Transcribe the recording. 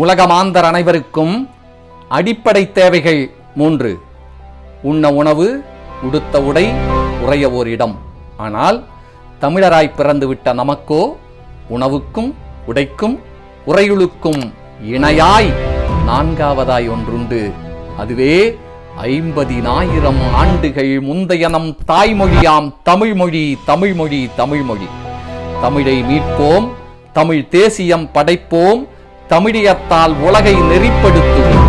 உலகமாந்தர் அனைவருக்கும் அடிப்படை தேவைகள் மூன்று. உண்ண உணவு உடுத்த உடை உறைய ஓர் இடம். ஆனால் தமிழராய் பிறந்துவிட்ட நமக்கோ உணவுக்கும் உடைக்கும் உறையுளுக்கும் இணையாய் நான்காவதாய் ஒன்றுண்டு. அதுவே ஐம்பதினாயிரம் ஆண்டுகள் முந்தைய நம் தாய்மொழியாம் தமிழ்மொழி தமிழ்மொழி தமிழ்மொழி. தமிழை மீட்போம் தமிழ் தேசியம் படைப்போம் தமிழியத்தால் உலகை நெறிப்படுத்துவோம்